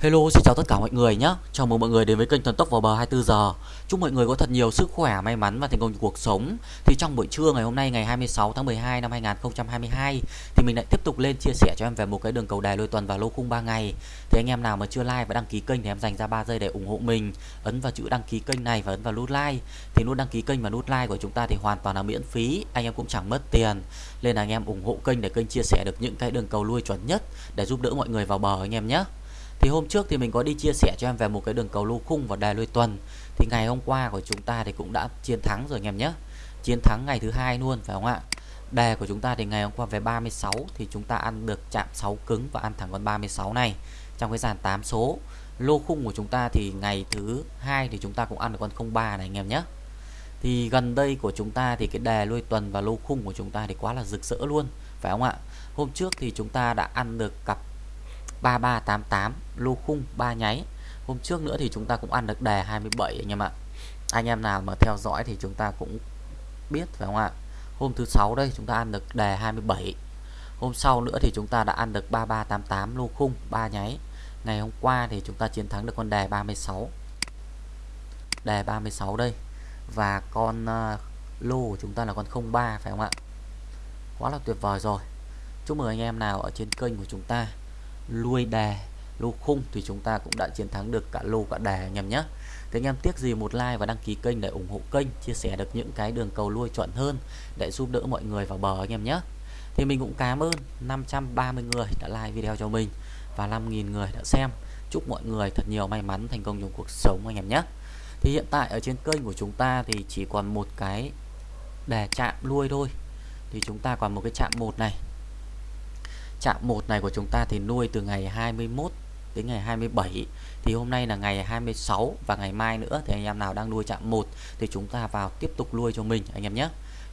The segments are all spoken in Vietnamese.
Hello, xin chào tất cả mọi người nhé. Chào mừng mọi người đến với kênh Thần Tốc vào bờ 24 giờ. Chúc mọi người có thật nhiều sức khỏe, may mắn và thành công trong cuộc sống. Thì trong buổi trưa ngày hôm nay ngày 26 tháng 12 năm 2022 thì mình lại tiếp tục lên chia sẻ cho em về một cái đường cầu đài lôi tuần và lô khung 3 ngày. Thì anh em nào mà chưa like và đăng ký kênh thì em dành ra 3 giây để ủng hộ mình. Ấn vào chữ đăng ký kênh này và ấn vào nút like. Thì nút đăng ký kênh và nút like của chúng ta thì hoàn toàn là miễn phí, anh em cũng chẳng mất tiền. Nên là anh em ủng hộ kênh để kênh chia sẻ được những cái đường cầu lui chuẩn nhất để giúp đỡ mọi người vào bờ anh em nhé. Thì hôm trước thì mình có đi chia sẻ cho em về một cái đường cầu lô khung và đài lôi tuần. Thì ngày hôm qua của chúng ta thì cũng đã chiến thắng rồi anh em nhé. Chiến thắng ngày thứ hai luôn, phải không ạ? Đề của chúng ta thì ngày hôm qua về 36 thì chúng ta ăn được chạm 6 cứng và ăn thẳng con 36 này trong cái dàn 8 số. Lô khung của chúng ta thì ngày thứ hai thì chúng ta cũng ăn được con 03 này anh em nhé. Thì gần đây của chúng ta thì cái đề lôi tuần và lô khung của chúng ta thì quá là rực rỡ luôn, phải không ạ? Hôm trước thì chúng ta đã ăn được cặp 3388 lô khung 3 nháy. Hôm trước nữa thì chúng ta cũng ăn được đề 27 anh em ạ. Anh em nào mà theo dõi thì chúng ta cũng biết phải không ạ? Hôm thứ sáu đây chúng ta ăn được đề 27 hôm sau nữa thì chúng ta đã ăn được 3388 lô khung 3 nháy. Ngày hôm qua thì chúng ta chiến thắng được con đề 36 đề 36 đây. Và con ờ, uh, lô của chúng ta là con 03 phải không ạ? Quá là tuyệt vời rồi. Chúc mừng anh em nào ở trên kênh của chúng ta lui đề lô khung thì chúng ta cũng đã chiến thắng được cả lô cả đề anh em nhé. Thế anh em tiếc gì một like và đăng ký kênh để ủng hộ kênh, chia sẻ được những cái đường cầu lui chuẩn hơn để giúp đỡ mọi người vào bờ anh em nhé. Thì mình cũng cảm ơn 530 người đã like video cho mình và 5.000 người đã xem. Chúc mọi người thật nhiều may mắn thành công trong cuộc sống anh em nhé. Thì hiện tại ở trên kênh của chúng ta thì chỉ còn một cái đề chạm lui thôi. Thì chúng ta còn một cái chạm một này. Trạm 1 này của chúng ta thì nuôi từ ngày 21 đến ngày 27 thì hôm nay là ngày 26 và ngày mai nữa thì anh em nào đang nuôi chạm 1 thì chúng ta vào tiếp tục nuôi cho mình, anh em nhé.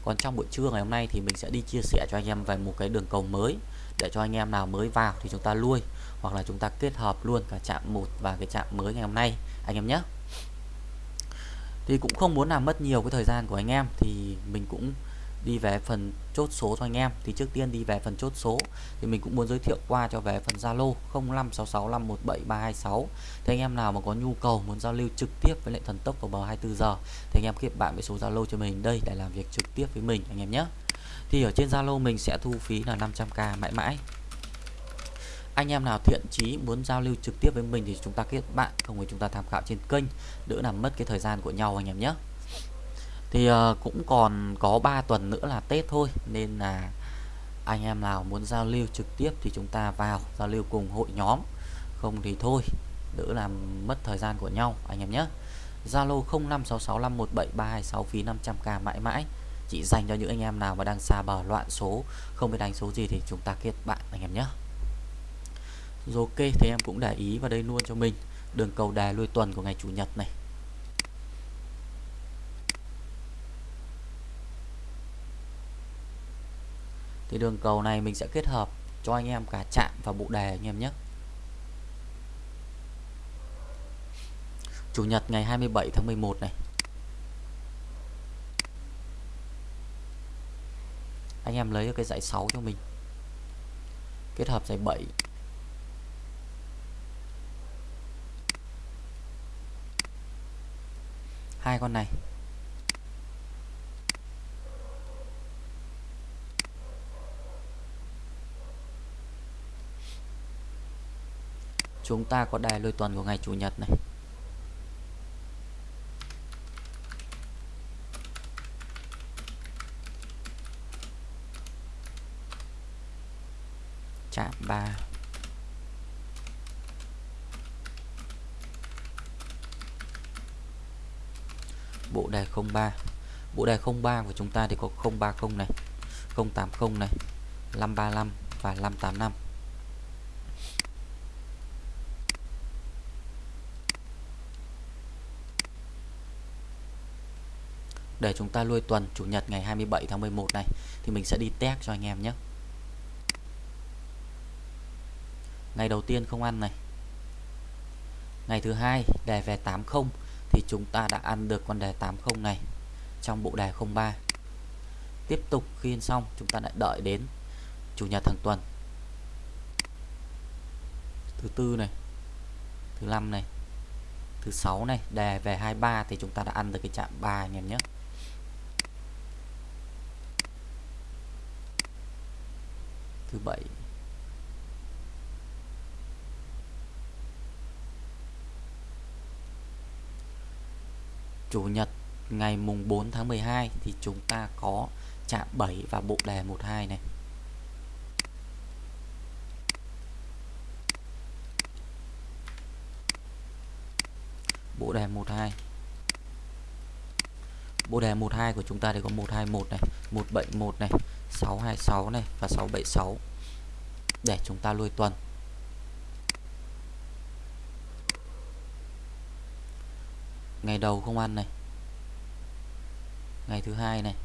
Còn trong buổi trưa ngày hôm nay thì mình sẽ đi chia sẻ cho anh em về một cái đường cầu mới để cho anh em nào mới vào thì chúng ta nuôi hoặc là chúng ta kết hợp luôn cả chạm 1 và cái chạm mới ngày hôm nay, anh em nhé. Thì cũng không muốn làm mất nhiều cái thời gian của anh em thì mình cũng đi về phần chốt số cho anh em. Thì trước tiên đi về phần chốt số thì mình cũng muốn giới thiệu qua cho về phần Zalo 0566517326 thì anh em nào mà có nhu cầu muốn giao lưu trực tiếp với lại thần tốc vào bờ 24 giờ thì anh em kết bạn với số Zalo cho mình đây để làm việc trực tiếp với mình anh em nhé. Thì ở trên Zalo mình sẽ thu phí là 500k mãi mãi. Anh em nào thiện chí muốn giao lưu trực tiếp với mình thì chúng ta kết bạn, không thì chúng ta tham khảo trên kênh, đỡ làm mất cái thời gian của nhau anh em nhé thì uh, cũng còn có 3 tuần nữa là Tết thôi nên là anh em nào muốn giao lưu trực tiếp thì chúng ta vào giao lưu cùng hội nhóm. Không thì thôi đỡ làm mất thời gian của nhau anh em nhé. Zalo 0566517326 phí 500k mãi mãi. Chỉ dành cho những anh em nào mà đang xa bờ loạn số không biết đánh số gì thì chúng ta kết bạn anh em nhé. Rồi ok thì em cũng để ý vào đây luôn cho mình. Đường cầu đài lui tuần của ngày chủ nhật này. Thì đường cầu này mình sẽ kết hợp cho anh em cả chạm và bộ đề anh em nhé. Chủ nhật ngày 27 tháng 11 này. Anh em lấy cái dãy 6 cho mình. Kết hợp dãy 7 hai con này. Chúng ta có đài lôi tuần của ngày chủ nhật này. Chạm 3 bộ đề 03 bộ đề 03 của chúng ta thì có 030 này 080 này 535 và 585 để chúng ta lui tuần, chủ nhật ngày 27 tháng 11 này, thì mình sẽ đi test cho anh em nhé. Ngày đầu tiên không ăn này. Ngày thứ hai, đề về 80 thì chúng ta đã ăn được con đề 80 này trong bộ đề 03 tiếp tục khi xong, chúng ta lại đợi đến chủ nhật hàng tuần. Thứ tư này, thứ năm này, thứ sáu này, đề về 23 thì chúng ta đã ăn được cái chạm 3 anh em nhé. Thứ bảy Chủ nhật ngày mùng 4 tháng 12 thì chúng ta có chạm 7 và bộ đề 12 này. Bộ đề 12. Bộ đề 12 của chúng ta thì có 121 này, 171 này, 626 này và 676 để chúng ta lui tuần. Ngày đầu không ăn này. Ngày thứ hai này.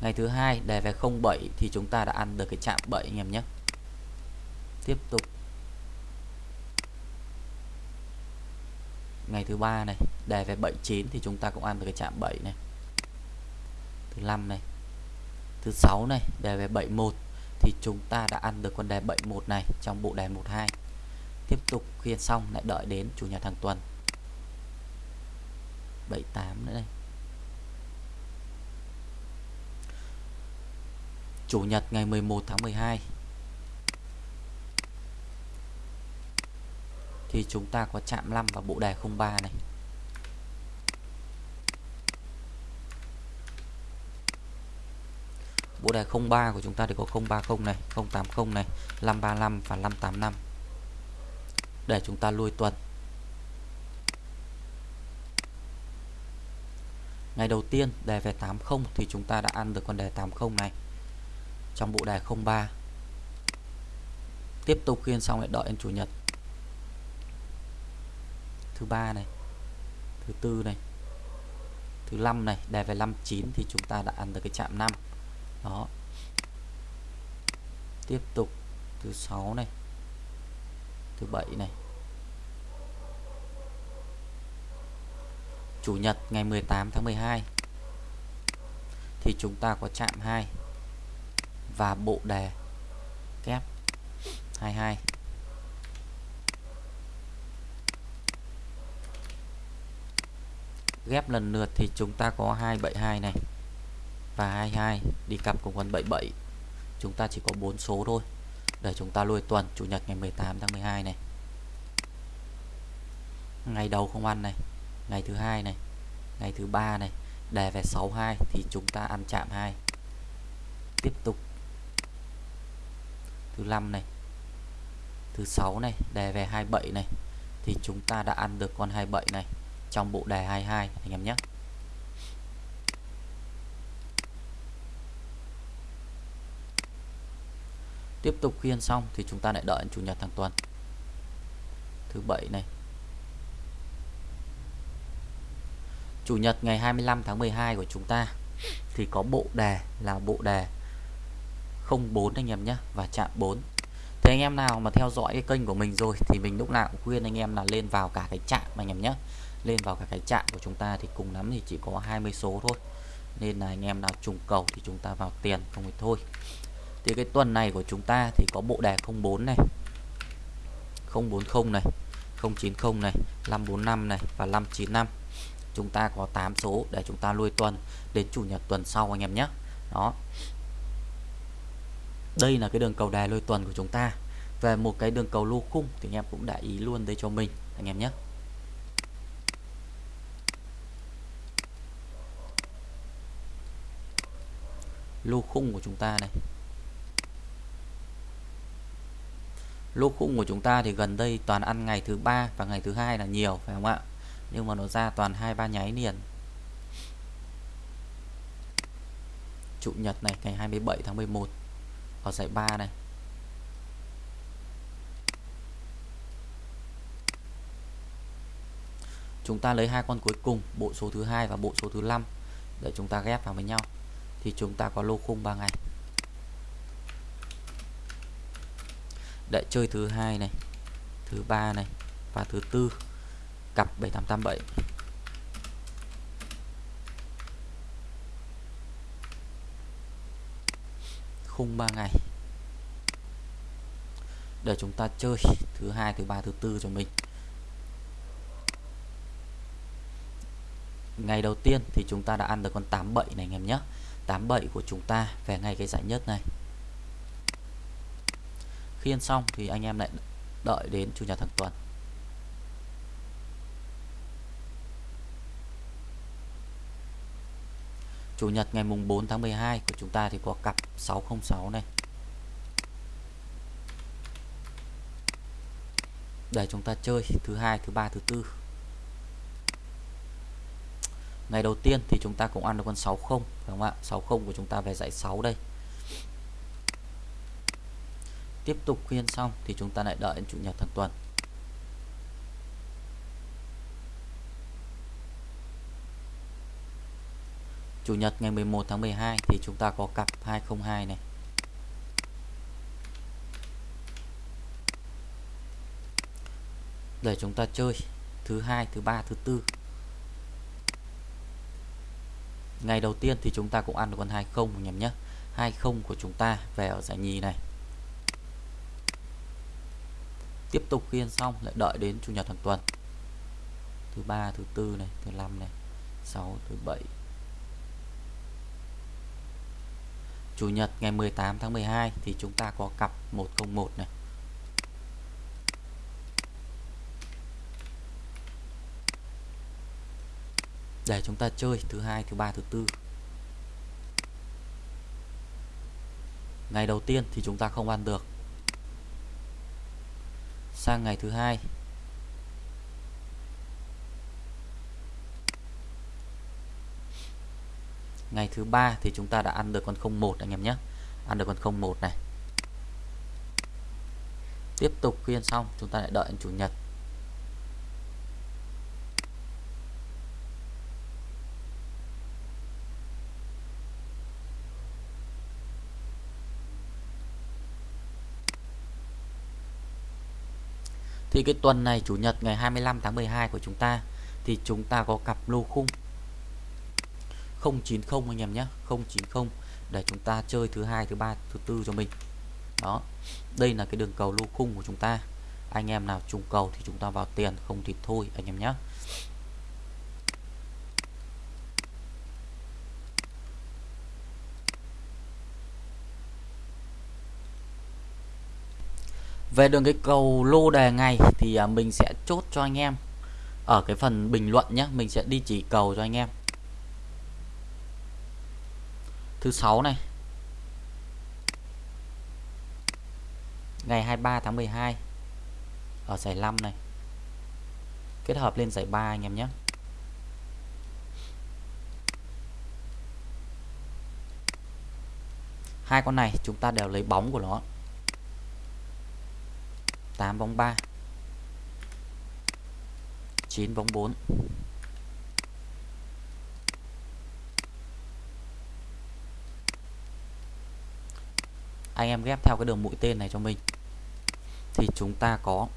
Ngày thứ hai đề về 07 thì chúng ta đã ăn được cái chạm 7 anh em nhé. Tiếp tục. Ngày thứ ba này, đề về 79 thì chúng ta cũng ăn được cái chạm 7 này. Thứ năm này. Thứ sáu này, đề về 71 thì chúng ta đã ăn được con đề 71 này trong bộ đề 12. Tiếp tục khiên xong lại đợi đến chủ nhật hàng tuần. 78 nữa đây Chủ nhật ngày 11 tháng 12 Thì chúng ta có chạm 5 và bộ đề 03 này. Bộ đề 03 của chúng ta thì có 030 này 080 này 535 và 585 Để chúng ta lui tuần. Ngày đầu tiên, đề về 80 thì chúng ta đã ăn được con đề 80 này trong bộ đề 03 tiếp tục khiên xong lại đợi đến chủ nhật. Thứ ba này, thứ tư này, thứ năm này, đề về 59 thì chúng ta đã ăn được cái chạm 5 đó. Tiếp tục thứ sáu này. Thứ bảy này. Chủ nhật ngày 18 tháng 12 thì chúng ta có chạm 2 và bộ đề kép 22 ghép lần lượt thì chúng ta có 272 này và 22 đi cặp cùng con 77 chúng ta chỉ có 4 số thôi. Để chúng ta lôi tuần, chủ nhật ngày 18 tháng 12 này. Ngày đầu không ăn này, ngày thứ hai này, ngày thứ ba này. Đề về 62 thì chúng ta ăn chạm 2 tiếp tục. Thứ năm này, thứ sáu này, đề về 27 này. Thì chúng ta đã ăn được con 27 này trong bộ đề 22 anh em nhé. Tiếp tục khiên xong thì chúng ta lại đợi chủ nhật hàng tuần. Thứ bảy này. Chủ nhật ngày 25 tháng 12 của chúng ta thì có bộ đề là bộ đề 04 anh em nhé, và chạm 4 thế anh em nào mà theo dõi cái kênh của mình rồi thì mình lúc nào cũng khuyên anh em là lên vào cả cái chạm anh em nhé. Lên vào cả cái chạm của chúng ta thì cùng lắm thì chỉ có 20 số thôi. Nên là anh em nào trùng cầu thì chúng ta vào tiền không thì thôi thì cái tuần này của chúng ta thì có bộ đề 04 này 040 này 090 này 545 này và 595 chúng ta có 8 số để chúng ta lui tuần, đến chủ nhật tuần sau anh em nhé. Đó. Đây là cái đường cầu đài lôi tuần của chúng ta. Về một cái đường cầu lô khung thì anh em cũng đã ý luôn đây cho mình, anh em nhé. Lô khung của chúng ta này. Lô khung của chúng ta thì gần đây toàn ăn ngày thứ ba và ngày thứ hai là nhiều, phải không ạ? Nhưng mà nó ra toàn hai, ba nháy liền. Chủ nhật này, ngày 27 tháng 11 ở giải 3 này. Chúng ta lấy hai con cuối cùng, bộ số thứ hai và bộ số thứ năm, để chúng ta ghép vào với nhau. Thì chúng ta có lô khung 3 ngày. Để chơi thứ hai này, thứ ba này và thứ tư. Cặp 7887 khung 3 ngày. Để chúng ta chơi thứ hai, thứ ba, thứ tư cho mình. Ngày đầu tiên thì chúng ta đã ăn được con 87 này anh em nhé. 87 của chúng ta về ngay cái giải nhất này khiên xong thì anh em lại đợi đến chủ nhật hàng tuần. Chủ nhật ngày mùng 4 tháng 12 của chúng ta thì có cặp 606 này. Để chúng ta chơi thứ hai, thứ ba, thứ tư. Ngày đầu tiên thì chúng ta cũng ăn được con 60 phải không ạ? 60 của chúng ta về dãy 6 đây tiếp tục khuyên xong thì chúng ta lại đợi đến chủ nhật hàng tuần. Chủ nhật ngày 11 tháng 12 thì chúng ta có cặp 202 này. Để chúng ta chơi thứ hai, thứ ba, thứ tư. Ngày đầu tiên thì chúng ta cũng ăn được con 20 anh em nhé 20 của chúng ta về ở giải nhì này tiếp tục khiên xong, lại đợi đến chủ nhật hàng tuần. Thứ ba, thứ tư này, thứ năm này 6 thứ bảy. Chủ nhật ngày 18 tháng 12 thì chúng ta có cặp 101 này. Để chúng ta chơi thứ hai, thứ ba, thứ tư. Ngày đầu tiên thì chúng ta không ăn được sang ngày thứ hai. Ngày thứ ba thì chúng ta đã ăn được con 01 anh em nhé. Ăn được con 01 này. Tiếp tục khuyên xong, chúng ta lại đợi chủ nhật. Thì cái tuần này, chủ nhật ngày 25 tháng 12 của chúng ta, thì chúng ta có cặp lô khung. 090 anh em nhé 090 để chúng ta chơi thứ hai, thứ ba, thứ tư cho mình. Đó, đây là cái đường cầu lô khung của chúng ta. Anh em nào trùng cầu thì chúng ta vào tiền, không thì thôi anh em nhé. Về đường cái cầu lô đề ngày thì à, mình sẽ chốt cho anh em. Ở cái phần bình luận nhé mình sẽ đi chỉ cầu cho anh em. Thứ sáu này. Ngày 23 tháng 12 ở giải 5 này. Kết hợp lên giải 3 anh em nhé hai con này chúng ta đều lấy bóng của nó. 8 bóng 3 9 bóng 4 anh em ghép theo cái đường mũi tên này cho mình. Thì chúng ta có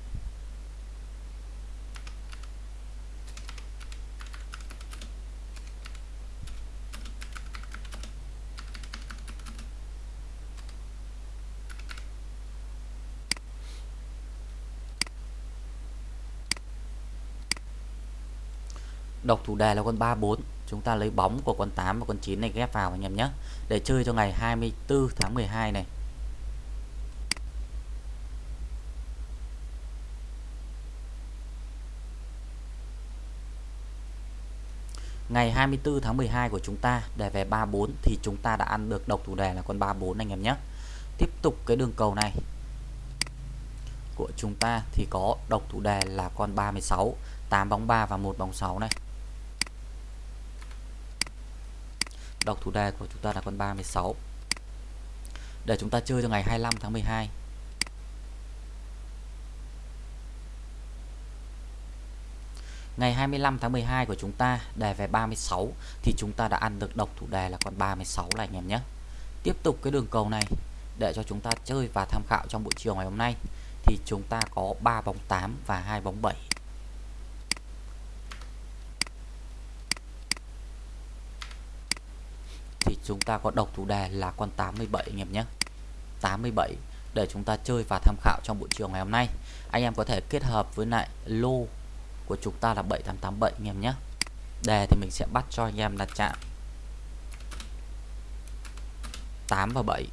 độc thủ đề là con 34 chúng ta lấy bóng của con 8 và con 9 này ghép vào anh em nhé. Để chơi cho ngày 24 tháng 12 này. Ngày 24 tháng 12 của chúng ta để về 34 thì chúng ta đã ăn được độc thủ đề là con 34 anh em nhé. Tiếp tục cái đường cầu này. Của chúng ta thì có độc thủ đề là con 36, 8 bóng 3 và một bóng 6 này. Đọc thủ đề của chúng ta là con 36. Để chúng ta chơi cho ngày 25 tháng 12 Ngày 25 tháng 12 của chúng ta, đề về 36 thì chúng ta đã ăn được độc thủ đề là con 36 này anh em nhé. Tiếp tục cái đường cầu này, để cho chúng ta chơi và tham khảo trong buổi chiều ngày hôm nay, thì chúng ta có 3 bóng 8 và 2 bóng 7. Thì chúng ta có độc thủ đề là con 87 anh em nhé. 87 để chúng ta chơi và tham khảo trong buổi chiều ngày hôm nay. Anh em có thể kết hợp với lại lô của chúng ta là 7887 anh em nhé. Đề thì mình sẽ bắt cho anh em là chạm. 8 và 7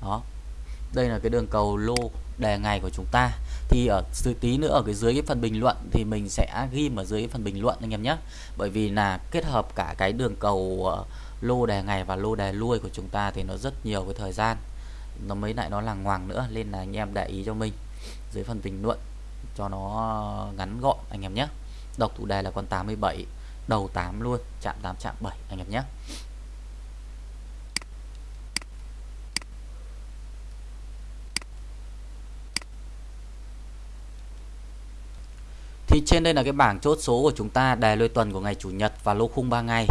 đó đây là cái đường cầu lô đề ngày của chúng ta. Thì ở dưới tí nữa ở cái dưới cái phần bình luận thì mình sẽ ghi ở dưới cái phần bình luận anh em nhé. Bởi vì là kết hợp cả cái đường cầu ờ, lô đề ngày và lô đề lui của chúng ta thì nó rất nhiều cái thời gian. Nó mới lại nó là ngoằng nữa, nên là anh em để ý cho mình. Dưới phần bình luận cho nó ngắn gọn anh em nhé. Độc thủ đề là con 87 đầu 8 luôn, chạm 8 chạm 7 anh em nhé. Thì trên đây là cái bảng chốt số của chúng ta đề lôi tuần của ngày chủ nhật và lô khung 3 ngày.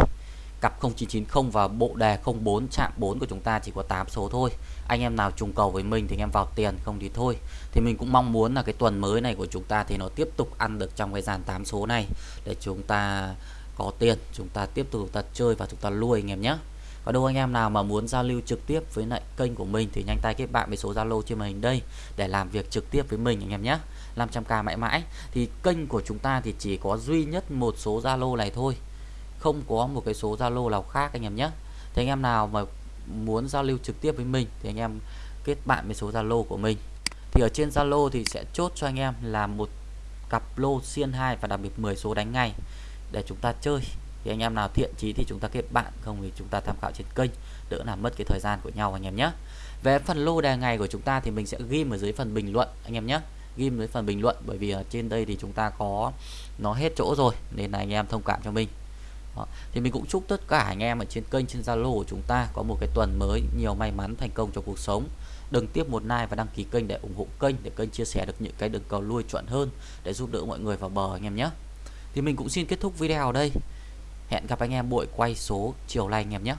Cặp 0990 và bộ đề 04 chạm 4 của chúng ta chỉ có 8 số thôi. Anh em nào trùng cầu với mình thì anh em vào tiền không thì thôi. Thì mình cũng mong muốn là cái tuần mới này của chúng ta thì nó tiếp tục ăn được trong cái dàn 8 số này để chúng ta có tiền, chúng ta tiếp tục ta chơi và chúng ta lui anh em nhé. Và đâu anh em nào mà muốn giao lưu trực tiếp với lại kênh của mình thì nhanh tay kết bạn với số Zalo trên màn hình đây để làm việc trực tiếp với mình anh em nhé. 500k mãi mãi. Thì kênh của chúng ta thì chỉ có duy nhất một số Zalo này thôi. Không có một cái số Zalo nào khác anh em nhé. Thì anh em nào mà muốn giao lưu trực tiếp với mình thì anh em kết bạn với số Zalo của mình. Thì ở trên Zalo thì sẽ chốt cho anh em là một cặp lô xiên 2 và đặc biệt 10 số đánh ngay để chúng ta chơi. Thì anh em nào thiện chí thì chúng ta kết bạn, không thì chúng ta tham khảo trên kênh, đỡ làm mất cái thời gian của nhau anh em nhé. Về phần lô đề ngày của chúng ta thì mình sẽ ghi ở dưới phần bình luận anh em nhé ghim với phần bình luận, bởi vì ở trên đây thì chúng ta có nó hết chỗ rồi, nên là anh em thông cảm cho mình. Đó. thì mình cũng chúc tất cả anh em ở trên kênh, trên Zalo của chúng ta có một cái tuần mới nhiều may mắn thành công trong cuộc sống. Đừng tiếp một like và đăng ký kênh để ủng hộ kênh, để kênh chia sẻ được những cái đường cầu lui chuẩn hơn, để giúp đỡ mọi người vào bờ anh em nhé. Thì mình cũng xin kết thúc video ở đây. Hẹn gặp anh em buổi quay số chiều nay anh em nhé.